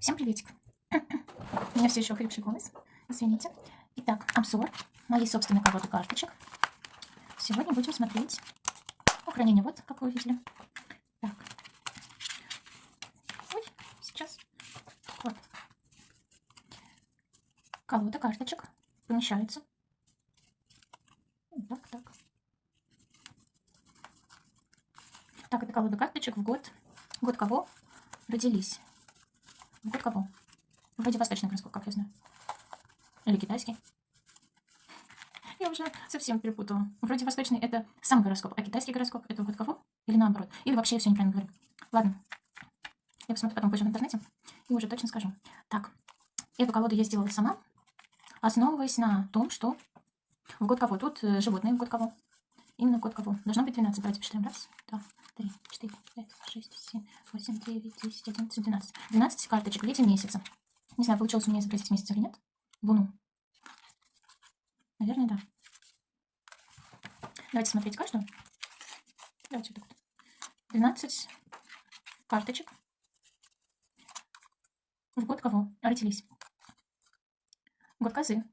Всем приветик. У меня все еще хрипший голос. Извините. Итак, обзор моей собственной колоды карточек. Сегодня будем смотреть хранение. Вот, как вы увидели. Так. Ой, сейчас. Вот. Колода карточек помещается. Так, так. Так, это колода карточек в год. Год кого родились? В год кого? Вроде восточный гороскоп, как я знаю. Или китайский. Я уже совсем перепутала. Вроде восточный это сам гороскоп, а китайский гороскоп это год кого? Или наоборот. Или вообще я все неправильно говорю. Ладно. Я посмотрю потом позже в интернете и уже точно скажу. Так, эту колоду я сделала сама, основываясь на том, что в год кого? Тут э, животные в год кого? Именно год кого? Должно быть 12. Давайте посчитаем. Раз, два, три, четыре, пять, шесть, семь, восемь, девять, десять, одиннадцать, двенадцать. Двенадцать карточек в эти месяца. Не знаю, получилось у меня изобразить месяц или нет. Луну. Наверное, да. Давайте смотреть каждую. Давайте вот так вот. 12 карточек. В год кого родились? Год козы.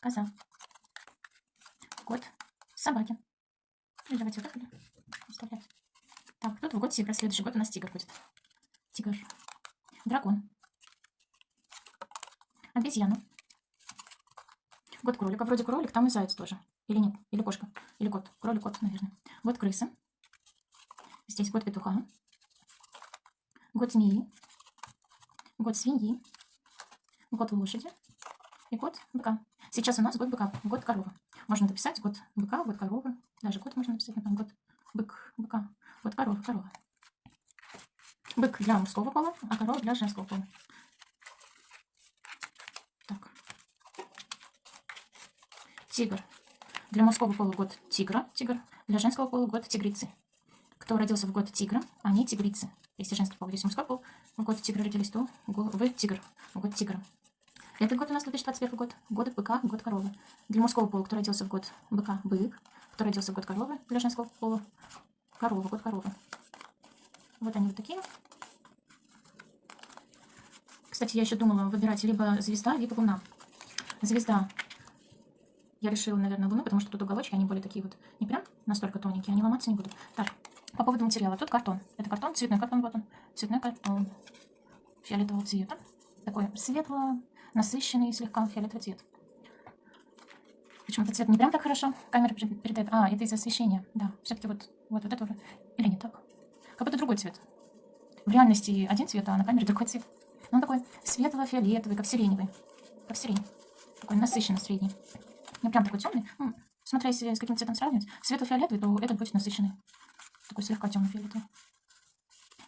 Коза. Год собаки. Или ну, давайте вот так вот оставлять. Так, тут в год тигра. Следующий год у нас тигр будет. Тигр. Дракон. Обезьяна. Год кролика. Вроде кролик, там и заяц тоже. Или нет? Или кошка? Или кот? Кролик, кот, наверное. Год крысы. Здесь год петуха. Год змеи. Год свиньи. Год лошади. И год быка. Сейчас у нас год быка, год коровы. Можно написать год быка, год коровы. Даже год можно написать, например, год бык, быка. Год коровы, корова. Бык для мужского пола, а корова для женского пола. Так. Тигр. Для мужского пола год тигра, тигр. Для женского пола год тигрицы. Кто родился в год тигра, они тигрицы. Если женский пол, если мужской пол, в год тигра родились, то вы тигр, в год тигра. Этот год у нас 2021 год. Год быка, год коровы. Для мужского пола, кто родился в год быка, бык. Кто родился в год коровы, для женского пола, корова, год коровы. Вот они вот такие. Кстати, я еще думала выбирать либо звезда, либо луна. Звезда. Я решила, наверное, луну, потому что тут уголочки, они более такие вот, не прям настолько тоненькие, они ломаться не будут. Так, по поводу материала. Тут картон. Это картон, цветной картон, вот он. Цветной картон. Фиолетового цвета. Такой светло насыщенный слегка фиолетовый цвет. Почему-то цвет не прям так хорошо камера передает. А, это из-за освещения. Да, все-таки вот, вот, вот это Или не так? Как будто другой цвет. В реальности один цвет, а на камере другой цвет. Но он такой светло-фиолетовый, как сиреневый. Как сирень. Такой насыщенно средний. Не прям такой темный. Ну, смотря если с каким цветом сравнивать. Светло-фиолетовый, то этот будет насыщенный. Такой слегка темно-фиолетовый.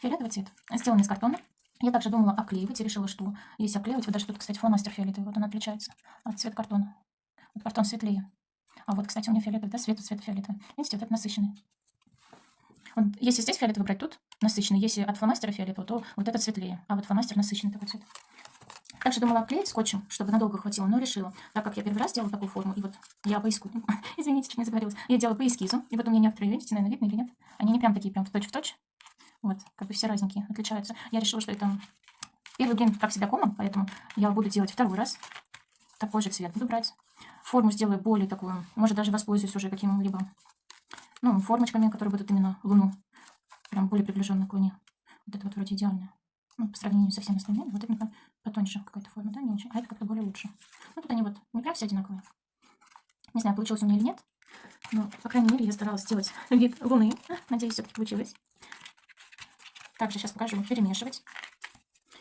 Фиолетовый цвет. Сделан из картона. Я также думала оклеивать и решила, что если оклеивать, вот даже тут, кстати, фломастер фиолетовый, вот он отличается от цвета картона. Вот картон светлее. А вот, кстати, у меня фиолетовый, да, цвет цвета фиолетовый. Видите, вот это насыщенный. Вот, если здесь фиолетовый брать, тут насыщенный. Если от фломастера фиолетового, то вот этот светлее. А вот фломастер насыщенный такой цвет. Также думала оклеить скотчем, чтобы надолго хватило, но решила, так как я первый раз делала такую форму, и вот я по эскизу, извините, чуть не заговорилась, я делала по эскизу, и вот у меня некоторые, видите, наверное, видно или нет, они не прям такие, прям в точь-в-точь, -точь, вот, как бы все разненькие, отличаются. Я решила, что это первый блин, как всегда, комом, поэтому я буду делать второй раз. Такой же цвет буду брать. Форму сделаю более такую, может даже воспользуюсь уже каким-либо, ну, формочками, которые будут именно луну. Прям более приближенно к луне. Вот это вот вроде идеально. Ну, по сравнению со всеми остальными, вот это потоньше какая-то форма, да, не очень. А это как-то более лучше. Ну, тут они вот не прям все одинаковые. Не знаю, получилось у меня или нет. Но, по крайней мере, я старалась сделать вид луны. Надеюсь, все-таки получилось. Также сейчас покажу перемешивать.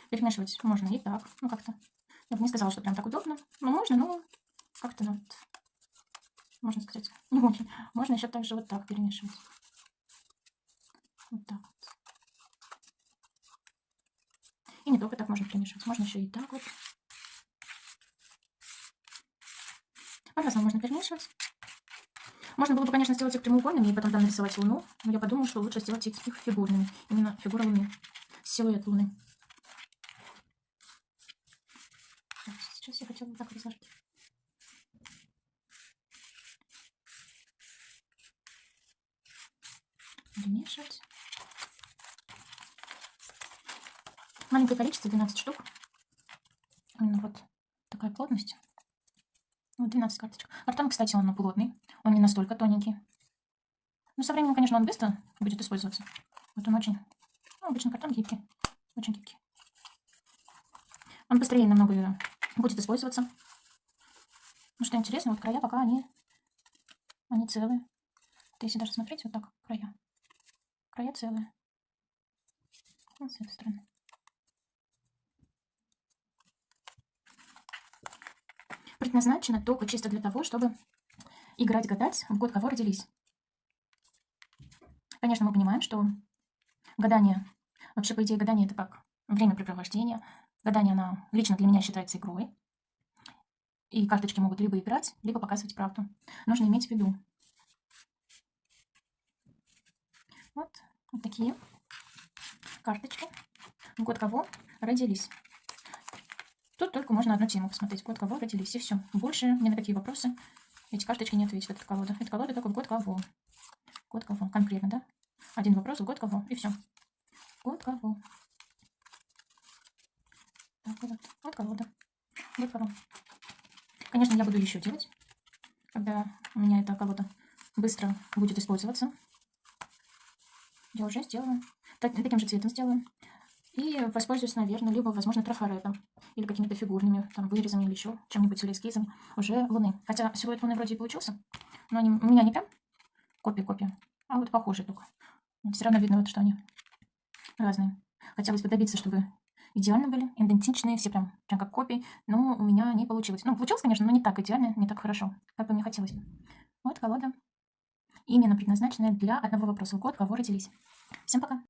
Перемешивать можно и так. Ну, как-то. Я бы не сказала, что прям так удобно. Ну, можно, но как-то вот, можно сказать, не очень. Можно еще также вот так перемешивать. Вот так вот. И не только так можно перемешивать. Можно еще и так вот. По-разному можно перемешивать. Можно было бы, конечно, сделать их прямоугольными и потом там нарисовать луну, но я подумала, что лучше сделать их фигурными. Именно фигура луны. Силуэт луны. Сейчас я хотела так разложить. Перемешивать. Маленькое количество, 12 штук. Именно вот такая плотность. Вот 12 карточек. Картон, кстати, он плотный. Он не настолько тоненький. Ну, со временем, конечно, он быстро будет использоваться. Вот он очень... Ну, обычно картон гибкий. Очень гибкий. Он быстрее намного будет использоваться. Ну, что интересно, вот края пока они, они целые. Вот если даже смотреть, вот так, края. Края целые. Вот с этой стороны. Предназначено только чисто для того, чтобы играть, гадать в год, кого родились. Конечно, мы понимаем, что гадание, вообще, по идее, гадание это как времяпрепровождение. Гадание, оно лично для меня считается игрой. И карточки могут либо играть, либо показывать правду. Нужно иметь в виду. Вот, вот такие карточки. Год кого родились. Тут только можно одну тему посмотреть. Год кого родились, и все. Больше ни на какие вопросы эти карточки не ответят. Это колода. Это колода только год кого. Год кого. Конкретно, да? Один вопрос, год кого. И все. Год кого. Так, вот. Вот колода. Год кого. Конечно, я буду еще делать, когда у меня эта колода быстро будет использоваться. Я уже сделаю. Так, таким же цветом сделаю. И воспользуюсь, наверное, либо, возможно, трафаретом. Или какими-то фигурными, там, вырезами или еще чем-нибудь, или эскизом уже луны. Хотя силуэт луны вроде и получился, но они, у меня не прям копия-копия, а вот похожие только. Все равно видно, вот, что они разные. Хотелось бы добиться, чтобы идеально были, идентичные, все прям, прям как копии, но у меня не получилось. Ну, получилось, конечно, но не так идеально, не так хорошо, как бы мне хотелось. Вот колода, именно предназначенная для одного вопроса. Год, кого родились. Всем пока!